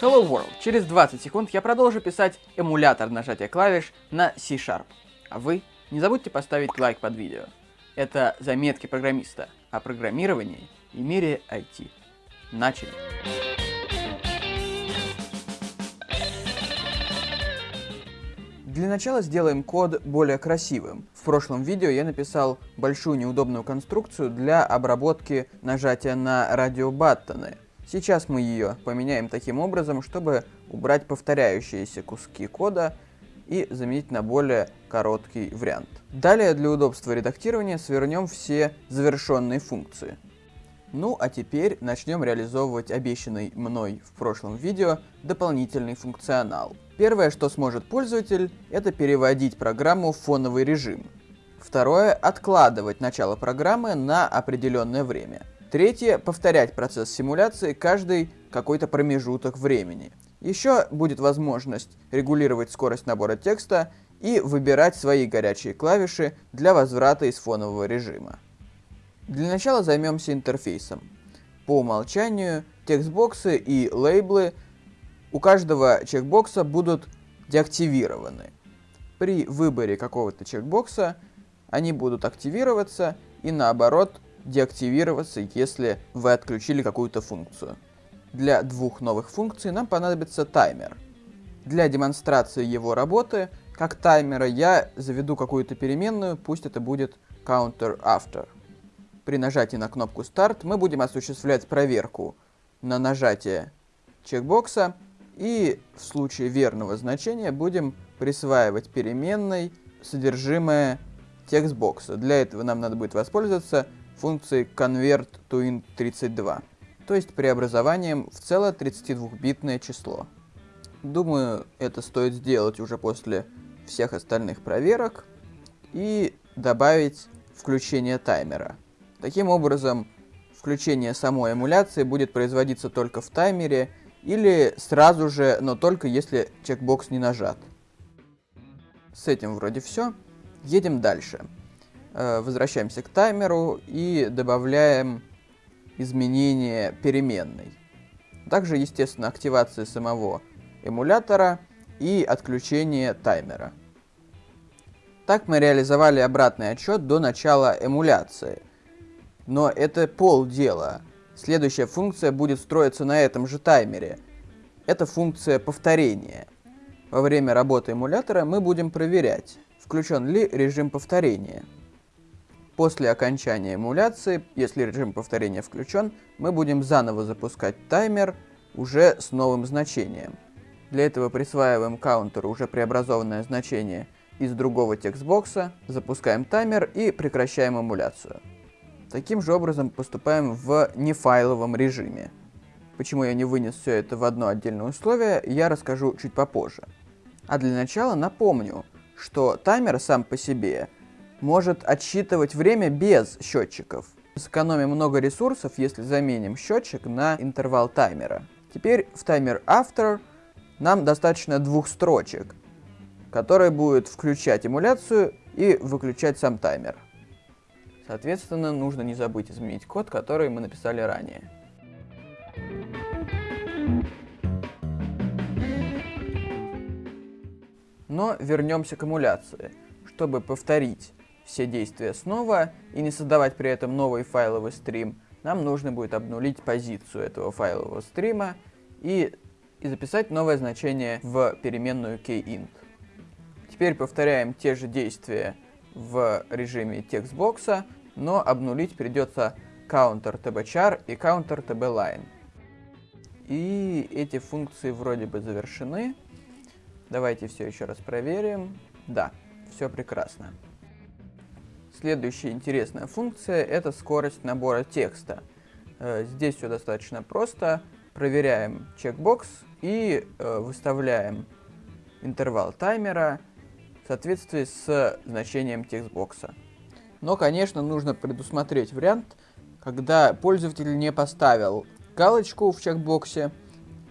Hello World. Через 20 секунд я продолжу писать эмулятор нажатия клавиш на C-Sharp. А вы не забудьте поставить лайк под видео. Это заметки программиста о программировании и мире IT. Начали. Для начала сделаем код более красивым. В прошлом видео я написал большую неудобную конструкцию для обработки нажатия на радиобаттоны. Сейчас мы ее поменяем таким образом, чтобы убрать повторяющиеся куски кода и заменить на более короткий вариант. Далее для удобства редактирования свернем все завершенные функции. Ну а теперь начнем реализовывать обещанный мной в прошлом видео дополнительный функционал. Первое, что сможет пользователь, это переводить программу в фоновый режим. Второе, откладывать начало программы на определенное время. Третье – повторять процесс симуляции каждый какой-то промежуток времени. Еще будет возможность регулировать скорость набора текста и выбирать свои горячие клавиши для возврата из фонового режима. Для начала займемся интерфейсом. По умолчанию текстбоксы и лейблы у каждого чекбокса будут деактивированы. При выборе какого-то чекбокса они будут активироваться и наоборот деактивироваться, если вы отключили какую-то функцию. Для двух новых функций нам понадобится таймер. Для демонстрации его работы, как таймера, я заведу какую-то переменную, пусть это будет counterAfter. При нажатии на кнопку Start мы будем осуществлять проверку на нажатие чекбокса, и в случае верного значения будем присваивать переменной содержимое текстбокса. Для этого нам надо будет воспользоваться функции convert_to_int32, то есть преобразованием в целое 32-битное число. Думаю, это стоит сделать уже после всех остальных проверок и добавить включение таймера. Таким образом, включение самой эмуляции будет производиться только в таймере или сразу же, но только если чекбокс не нажат. С этим вроде все. Едем дальше. Э, возвращаемся к таймеру и добавляем изменение переменной. Также, естественно, активация самого эмулятора и отключение таймера. Так мы реализовали обратный отчет до начала эмуляции. Но это полдела. Следующая функция будет строиться на этом же таймере. Это функция повторения. Во время работы эмулятора мы будем проверять, включен ли режим повторения. После окончания эмуляции, если режим повторения включен, мы будем заново запускать таймер уже с новым значением. Для этого присваиваем каунтеру уже преобразованное значение из другого текстбокса, запускаем таймер и прекращаем эмуляцию. Таким же образом поступаем в нефайловом режиме. Почему я не вынес все это в одно отдельное условие, я расскажу чуть попозже. А для начала напомню, что таймер сам по себе может отсчитывать время без счетчиков. Сэкономим много ресурсов, если заменим счетчик на интервал таймера. Теперь в таймер after нам достаточно двух строчек, которые будут включать эмуляцию и выключать сам таймер. Соответственно, нужно не забыть изменить код, который мы написали ранее. Но вернемся к эмуляции. Чтобы повторить все действия снова и не создавать при этом новый файловый стрим, нам нужно будет обнулить позицию этого файлового стрима и, и записать новое значение в переменную keyInt. Теперь повторяем те же действия в режиме текстбокса, но обнулить придется counter tbchar и counter tbline. И эти функции вроде бы завершены. Давайте все еще раз проверим. Да, все прекрасно. Следующая интересная функция – это скорость набора текста. Э, здесь все достаточно просто. Проверяем чекбокс и э, выставляем интервал таймера в соответствии с значением текстбокса. Но, конечно, нужно предусмотреть вариант, когда пользователь не поставил галочку в чекбоксе,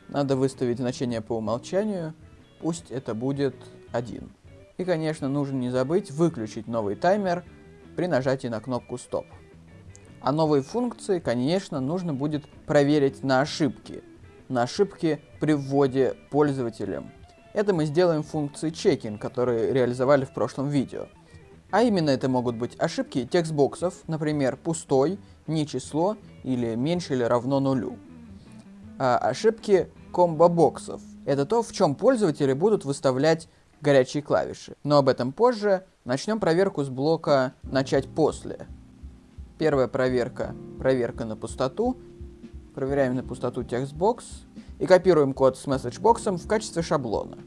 надо выставить значение по умолчанию, пусть это будет 1. И, конечно, нужно не забыть выключить новый таймер – при нажатии на кнопку «Стоп». А новые функции, конечно, нужно будет проверить на ошибки. на ошибки при вводе пользователем. Это мы сделаем функции checking, которые реализовали в прошлом видео. А именно это могут быть ошибки текстбоксов, например, пустой, не число или меньше или равно нулю. А ошибки комбо-боксов. Это то, в чем пользователи будут выставлять горячие клавиши. Но об этом позже. Начнем проверку с блока «Начать после». Первая проверка – проверка на пустоту. Проверяем на пустоту текстбокс и копируем код с месседжбоксом в качестве шаблона.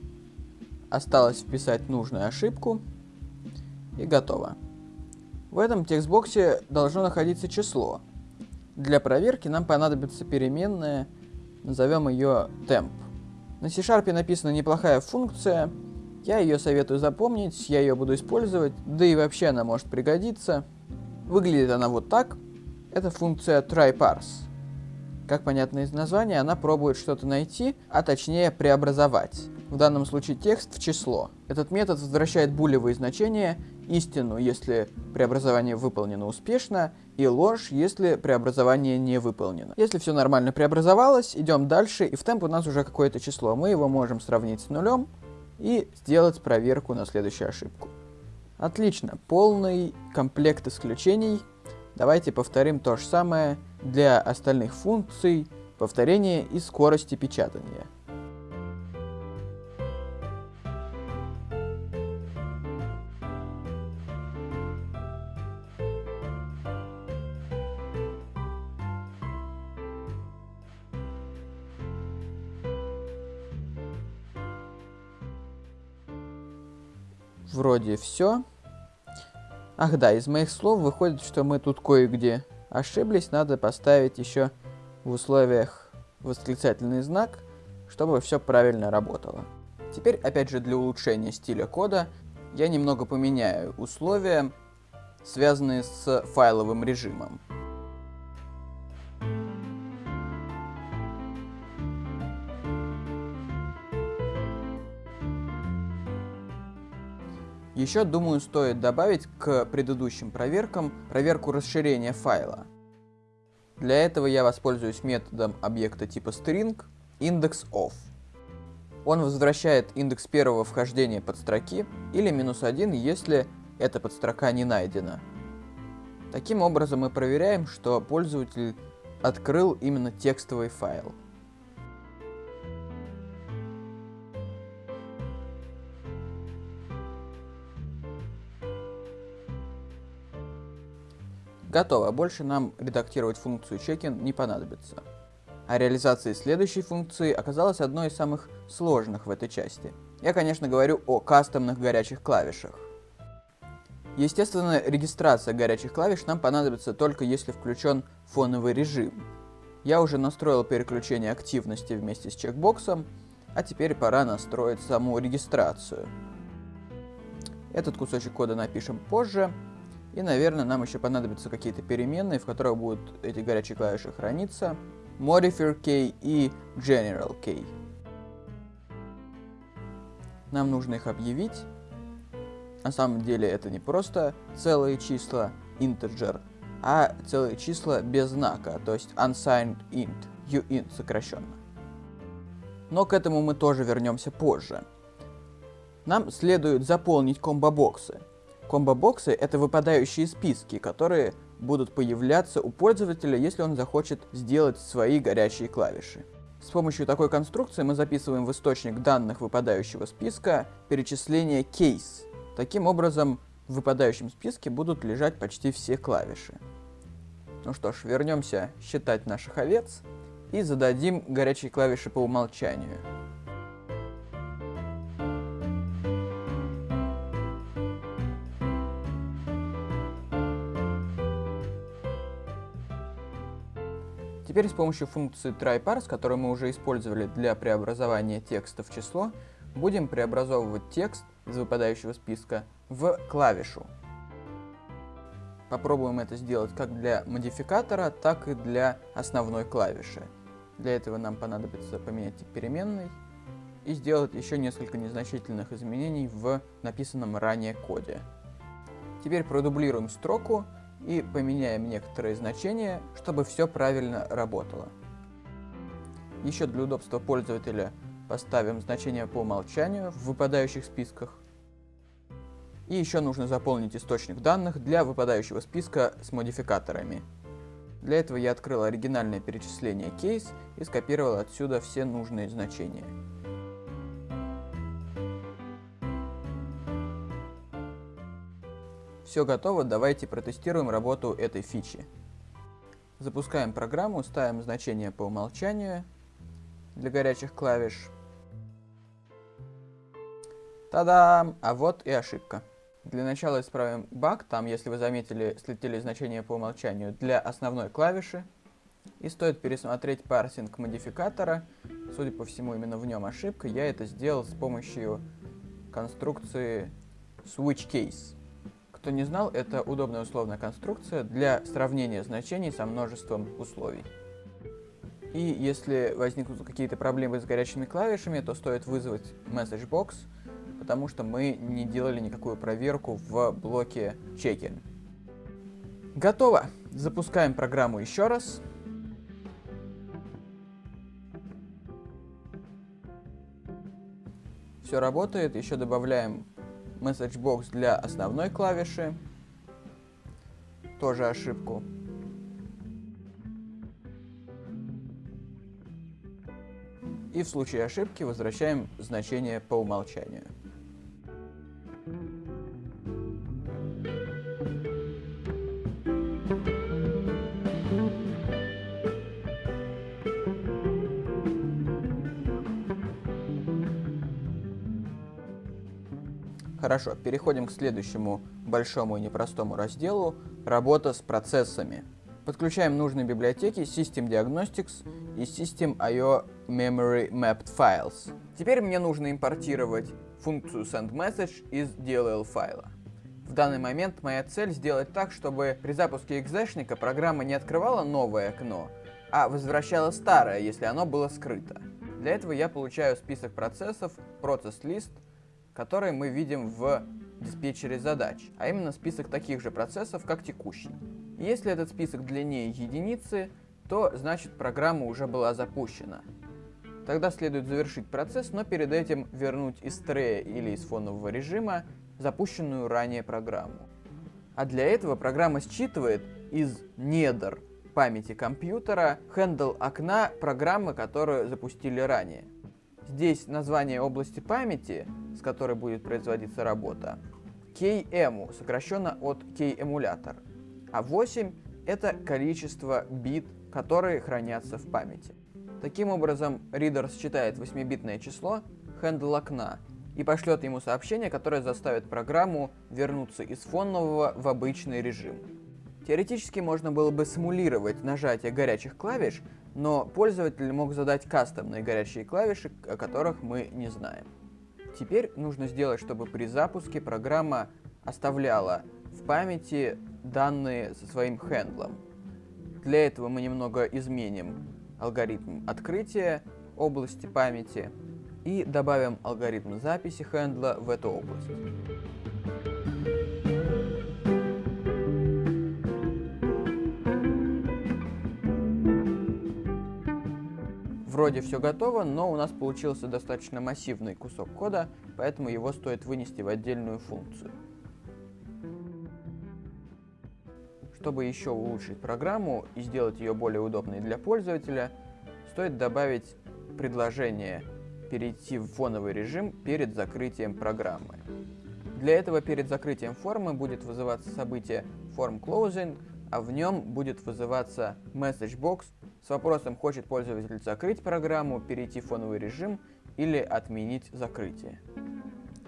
Осталось вписать нужную ошибку и готово. В этом текстбоксе должно находиться число. Для проверки нам понадобится переменная, назовем ее temp. На C-Sharp написана неплохая функция, я ее советую запомнить, я ее буду использовать, да и вообще она может пригодиться. Выглядит она вот так. Это функция tryParse. Как понятно из названия, она пробует что-то найти, а точнее преобразовать. В данном случае текст в число. Этот метод возвращает булевые значения, истину, если преобразование выполнено успешно, и ложь, если преобразование не выполнено. Если все нормально преобразовалось, идем дальше, и в темп у нас уже какое-то число. Мы его можем сравнить с нулем и сделать проверку на следующую ошибку. Отлично, полный комплект исключений. Давайте повторим то же самое для остальных функций, повторения и скорости печатания. Вроде все. Ах да, из моих слов выходит, что мы тут кое-где ошиблись. Надо поставить еще в условиях восклицательный знак, чтобы все правильно работало. Теперь, опять же, для улучшения стиля кода, я немного поменяю условия, связанные с файловым режимом. Еще, думаю, стоит добавить к предыдущим проверкам проверку расширения файла. Для этого я воспользуюсь методом объекта типа string indexOf. Он возвращает индекс первого вхождения подстроки или минус один, если эта подстрока не найдена. Таким образом мы проверяем, что пользователь открыл именно текстовый файл. Готово, больше нам редактировать функцию checkin не понадобится. А реализация следующей функции оказалась одной из самых сложных в этой части. Я, конечно, говорю о кастомных горячих клавишах. Естественно, регистрация горячих клавиш нам понадобится только если включен фоновый режим. Я уже настроил переключение активности вместе с чекбоксом, а теперь пора настроить саму регистрацию. Этот кусочек кода напишем позже, и, наверное, нам еще понадобятся какие-то переменные, в которых будут эти горячие клавиши храниться. Modifier key и General key. Нам нужно их объявить. На самом деле это не просто целые числа, integer, а целые числа без знака, то есть unsigned int, uint сокращенно. Но к этому мы тоже вернемся позже. Нам следует заполнить комбо-боксы. Комбо-боксы — это выпадающие списки, которые будут появляться у пользователя, если он захочет сделать свои горячие клавиши. С помощью такой конструкции мы записываем в источник данных выпадающего списка перечисление case. Таким образом, в выпадающем списке будут лежать почти все клавиши. Ну что ж, вернемся считать наших овец и зададим горячие клавиши по умолчанию. Теперь с помощью функции tryParse, которую мы уже использовали для преобразования текста в число, будем преобразовывать текст из выпадающего списка в клавишу. Попробуем это сделать как для модификатора, так и для основной клавиши. Для этого нам понадобится поменять тип переменной и сделать еще несколько незначительных изменений в написанном ранее коде. Теперь продублируем строку и поменяем некоторые значения, чтобы все правильно работало. Еще для удобства пользователя поставим значение по умолчанию в выпадающих списках. И еще нужно заполнить источник данных для выпадающего списка с модификаторами. Для этого я открыл оригинальное перечисление case и скопировал отсюда все нужные значения. Все готово, давайте протестируем работу этой фичи. Запускаем программу, ставим значение по умолчанию для горячих клавиш. Та-дам! А вот и ошибка. Для начала исправим баг, там, если вы заметили, слетели значения по умолчанию для основной клавиши. И стоит пересмотреть парсинг модификатора. Судя по всему, именно в нем ошибка. Я это сделал с помощью конструкции switchCase. Кто не знал, это удобная условная конструкция для сравнения значений со множеством условий. И если возникнут какие-то проблемы с горячими клавишами, то стоит вызвать MessageBox, потому что мы не делали никакую проверку в блоке чеки. Готово! Запускаем программу еще раз. Все работает, еще добавляем MessageBox для основной клавиши. Тоже ошибку. И в случае ошибки возвращаем значение по умолчанию. Хорошо, переходим к следующему большому и непростому разделу – работа с процессами. Подключаем нужные библиотеки System Diagnostics и System.io Memory Mapped Files. Теперь мне нужно импортировать функцию SendMessage из DLL файла. В данный момент моя цель сделать так, чтобы при запуске экзешника программа не открывала новое окно, а возвращала старое, если оно было скрыто. Для этого я получаю список процессов, процесс list которые мы видим в диспетчере задач, а именно список таких же процессов, как текущий. если этот список длиннее единицы, то значит программа уже была запущена. Тогда следует завершить процесс, но перед этим вернуть из трея или из фонового режима запущенную ранее программу. А для этого программа считывает из недр памяти компьютера хендл окна программы, которую запустили ранее. Здесь название области памяти, с которой будет производиться работа, KEMU, сокращенно от K-эмулятор. А 8 это количество бит, которые хранятся в памяти. Таким образом, ридер считает 8-битное число, handle окна, и пошлет ему сообщение, которое заставит программу вернуться из фонового в обычный режим. Теоретически можно было бы симулировать нажатие горячих клавиш, но пользователь мог задать кастомные горячие клавиши, о которых мы не знаем. Теперь нужно сделать, чтобы при запуске программа оставляла в памяти данные со своим хендлом. Для этого мы немного изменим алгоритм открытия области памяти и добавим алгоритм записи хендла в эту область. Вроде все готово, но у нас получился достаточно массивный кусок кода, поэтому его стоит вынести в отдельную функцию. Чтобы еще улучшить программу и сделать ее более удобной для пользователя, стоит добавить предложение перейти в фоновый режим перед закрытием программы. Для этого перед закрытием формы будет вызываться событие form closing, а в нем будет вызываться message box с вопросом, хочет пользователь закрыть программу, перейти в фоновый режим или отменить закрытие.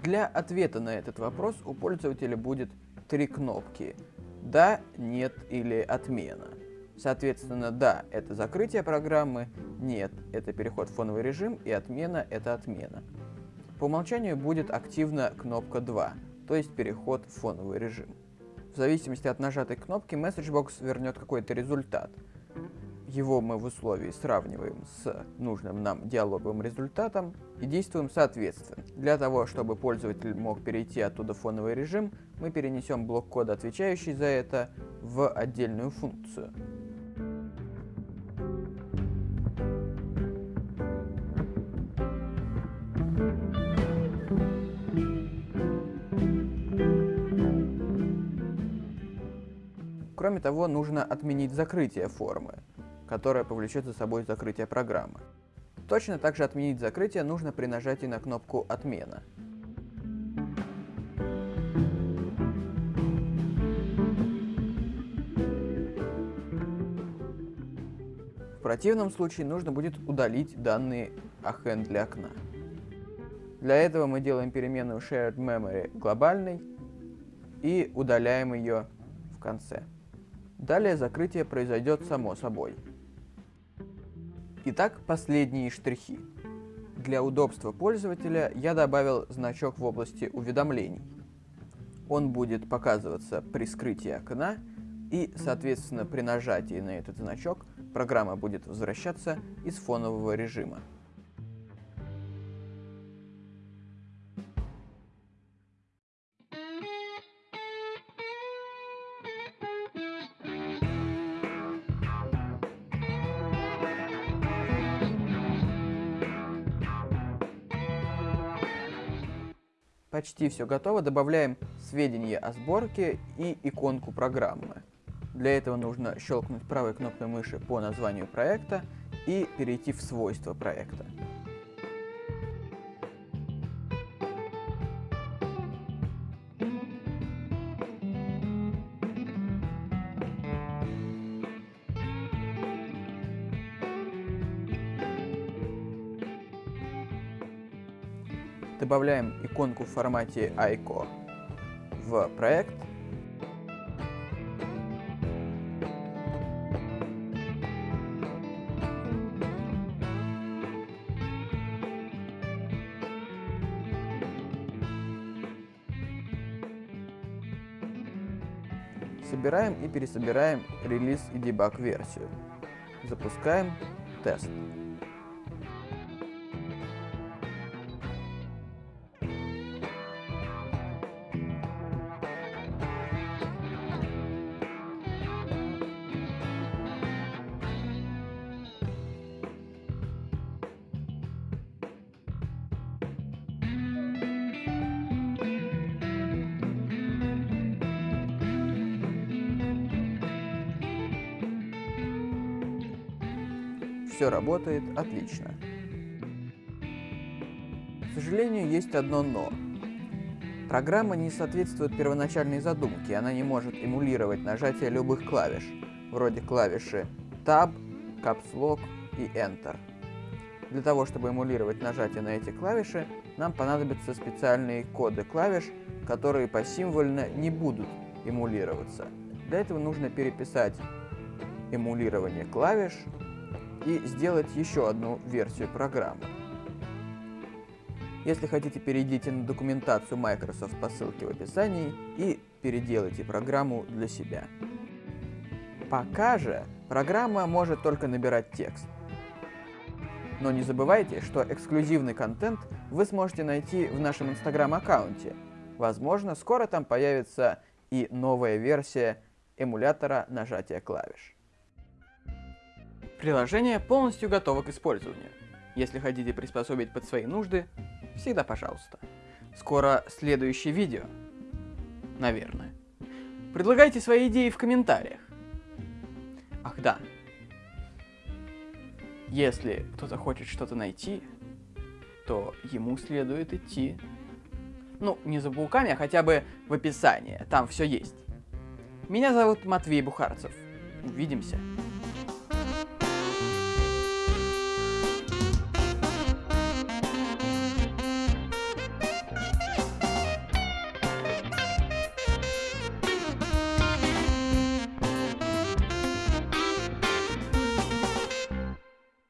Для ответа на этот вопрос у пользователя будет три кнопки «Да», «Нет» или «Отмена». Соответственно, «Да» — это закрытие программы, «Нет» — это переход в фоновый режим и «Отмена» — это отмена. По умолчанию будет активна кнопка 2, то есть переход в фоновый режим. В зависимости от нажатой кнопки MessageBox вернет какой-то результат — его мы в условии сравниваем с нужным нам диалоговым результатом и действуем соответственно. Для того, чтобы пользователь мог перейти оттуда в фоновый режим, мы перенесем блок кода, отвечающий за это, в отдельную функцию. Кроме того, нужно отменить закрытие формы которое повлечет за собой закрытие программы. Точно так же отменить закрытие нужно при нажатии на кнопку «Отмена». В противном случае нужно будет удалить данные о хендле окна. Для этого мы делаем переменную shared memory глобальной и удаляем ее в конце. Далее закрытие произойдет само собой. Итак, последние штрихи. Для удобства пользователя я добавил значок в области уведомлений. Он будет показываться при скрытии окна, и, соответственно, при нажатии на этот значок программа будет возвращаться из фонового режима. Почти все готово, добавляем сведения о сборке и иконку программы. Для этого нужно щелкнуть правой кнопкой мыши по названию проекта и перейти в свойства проекта. Добавляем иконку в формате ICO в проект Собираем и пересобираем релиз и дебаг версию. Запускаем тест. Все работает отлично. К сожалению, есть одно «но». Программа не соответствует первоначальной задумке, она не может эмулировать нажатие любых клавиш, вроде клавиши Tab, Caps Lock и Enter. Для того, чтобы эмулировать нажатие на эти клавиши, нам понадобятся специальные коды клавиш, которые посимвольно не будут эмулироваться. Для этого нужно переписать эмулирование клавиш и сделать еще одну версию программы. Если хотите, перейдите на документацию Microsoft по ссылке в описании и переделайте программу для себя. Пока же программа может только набирать текст. Но не забывайте, что эксклюзивный контент вы сможете найти в нашем инстаграм-аккаунте. Возможно, скоро там появится и новая версия эмулятора нажатия клавиш. Приложение полностью готово к использованию. Если хотите приспособить под свои нужды, всегда пожалуйста. Скоро следующее видео. Наверное. Предлагайте свои идеи в комментариях. Ах да. Если кто-то хочет что-то найти, то ему следует идти. Ну, не за пауками, а хотя бы в описании. Там все есть. Меня зовут Матвей Бухарцев. Увидимся.